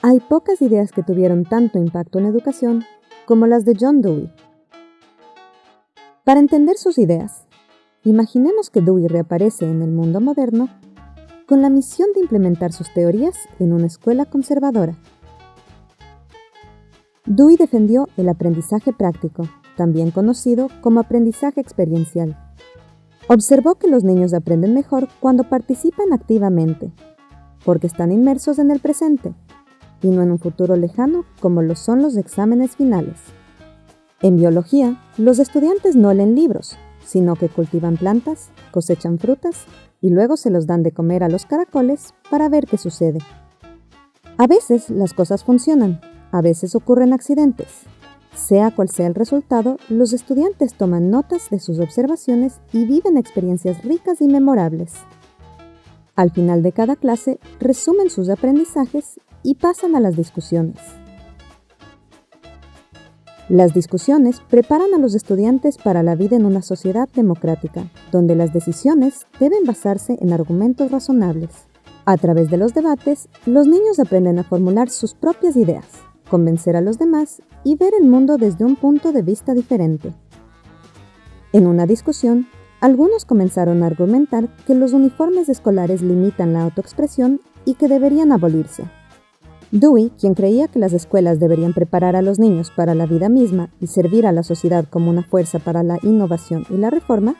Hay pocas ideas que tuvieron tanto impacto en educación como las de John Dewey. Para entender sus ideas, imaginemos que Dewey reaparece en el mundo moderno con la misión de implementar sus teorías en una escuela conservadora. Dewey defendió el aprendizaje práctico, también conocido como aprendizaje experiencial. Observó que los niños aprenden mejor cuando participan activamente, porque están inmersos en el presente y no en un futuro lejano como lo son los exámenes finales. En biología, los estudiantes no leen libros, sino que cultivan plantas, cosechan frutas y luego se los dan de comer a los caracoles para ver qué sucede. A veces las cosas funcionan, a veces ocurren accidentes. Sea cual sea el resultado, los estudiantes toman notas de sus observaciones y viven experiencias ricas y memorables. Al final de cada clase, resumen sus aprendizajes y pasan a las discusiones. Las discusiones preparan a los estudiantes para la vida en una sociedad democrática, donde las decisiones deben basarse en argumentos razonables. A través de los debates, los niños aprenden a formular sus propias ideas, convencer a los demás y ver el mundo desde un punto de vista diferente. En una discusión, algunos comenzaron a argumentar que los uniformes escolares limitan la autoexpresión y que deberían abolirse. Dewey, quien creía que las escuelas deberían preparar a los niños para la vida misma y servir a la sociedad como una fuerza para la innovación y la reforma,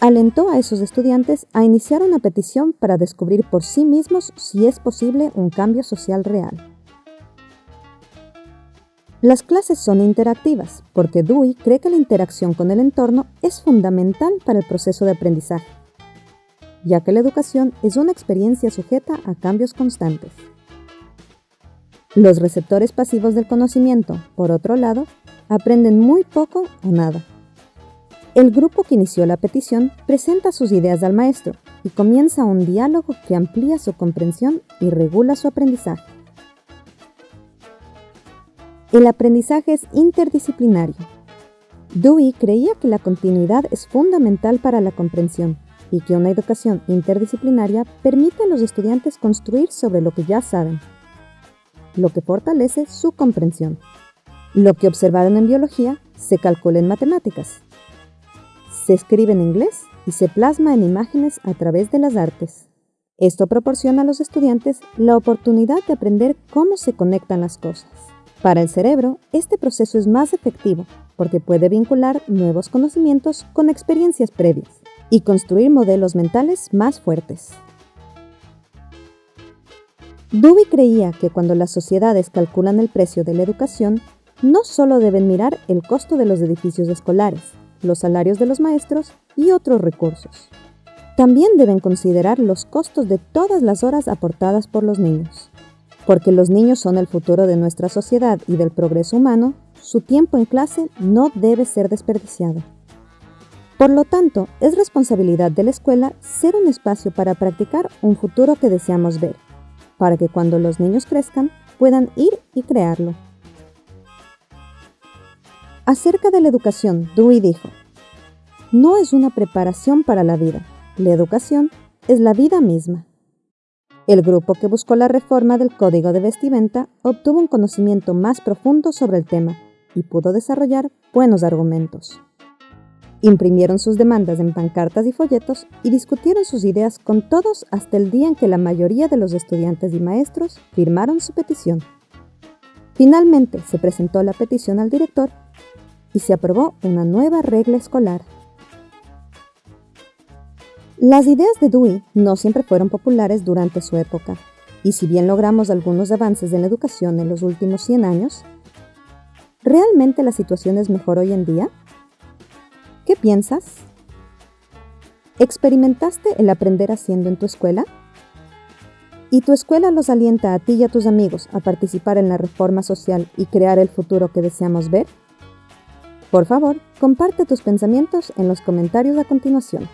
alentó a esos estudiantes a iniciar una petición para descubrir por sí mismos si es posible un cambio social real. Las clases son interactivas porque Dewey cree que la interacción con el entorno es fundamental para el proceso de aprendizaje, ya que la educación es una experiencia sujeta a cambios constantes. Los receptores pasivos del conocimiento, por otro lado, aprenden muy poco o nada. El grupo que inició la petición presenta sus ideas al maestro y comienza un diálogo que amplía su comprensión y regula su aprendizaje. El aprendizaje es interdisciplinario. Dewey creía que la continuidad es fundamental para la comprensión y que una educación interdisciplinaria permite a los estudiantes construir sobre lo que ya saben lo que fortalece su comprensión. Lo que observaron en biología se calcula en matemáticas. Se escribe en inglés y se plasma en imágenes a través de las artes. Esto proporciona a los estudiantes la oportunidad de aprender cómo se conectan las cosas. Para el cerebro, este proceso es más efectivo porque puede vincular nuevos conocimientos con experiencias previas y construir modelos mentales más fuertes. Dewey creía que cuando las sociedades calculan el precio de la educación, no solo deben mirar el costo de los edificios escolares, los salarios de los maestros y otros recursos. También deben considerar los costos de todas las horas aportadas por los niños. Porque los niños son el futuro de nuestra sociedad y del progreso humano, su tiempo en clase no debe ser desperdiciado. Por lo tanto, es responsabilidad de la escuela ser un espacio para practicar un futuro que deseamos ver para que cuando los niños crezcan puedan ir y crearlo. Acerca de la educación, Dewey dijo, no es una preparación para la vida, la educación es la vida misma. El grupo que buscó la reforma del código de vestimenta obtuvo un conocimiento más profundo sobre el tema y pudo desarrollar buenos argumentos. Imprimieron sus demandas en pancartas y folletos y discutieron sus ideas con todos hasta el día en que la mayoría de los estudiantes y maestros firmaron su petición. Finalmente se presentó la petición al director y se aprobó una nueva regla escolar. Las ideas de Dewey no siempre fueron populares durante su época, y si bien logramos algunos avances en la educación en los últimos 100 años, ¿realmente la situación es mejor hoy en día? ¿Qué piensas? ¿Experimentaste el aprender haciendo en tu escuela? ¿Y tu escuela los alienta a ti y a tus amigos a participar en la reforma social y crear el futuro que deseamos ver? Por favor, comparte tus pensamientos en los comentarios a continuación.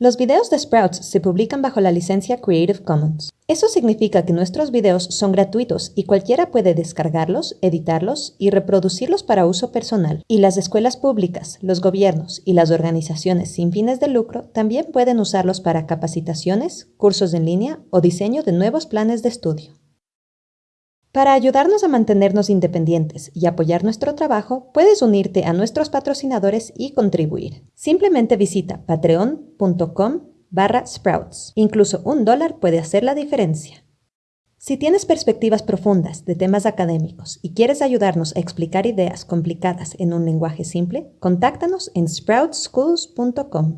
Los videos de Sprouts se publican bajo la licencia Creative Commons. Eso significa que nuestros videos son gratuitos y cualquiera puede descargarlos, editarlos y reproducirlos para uso personal. Y las escuelas públicas, los gobiernos y las organizaciones sin fines de lucro también pueden usarlos para capacitaciones, cursos en línea o diseño de nuevos planes de estudio. Para ayudarnos a mantenernos independientes y apoyar nuestro trabajo, puedes unirte a nuestros patrocinadores y contribuir. Simplemente visita patreon.com barra sprouts. Incluso un dólar puede hacer la diferencia. Si tienes perspectivas profundas de temas académicos y quieres ayudarnos a explicar ideas complicadas en un lenguaje simple, contáctanos en sproutschools.com.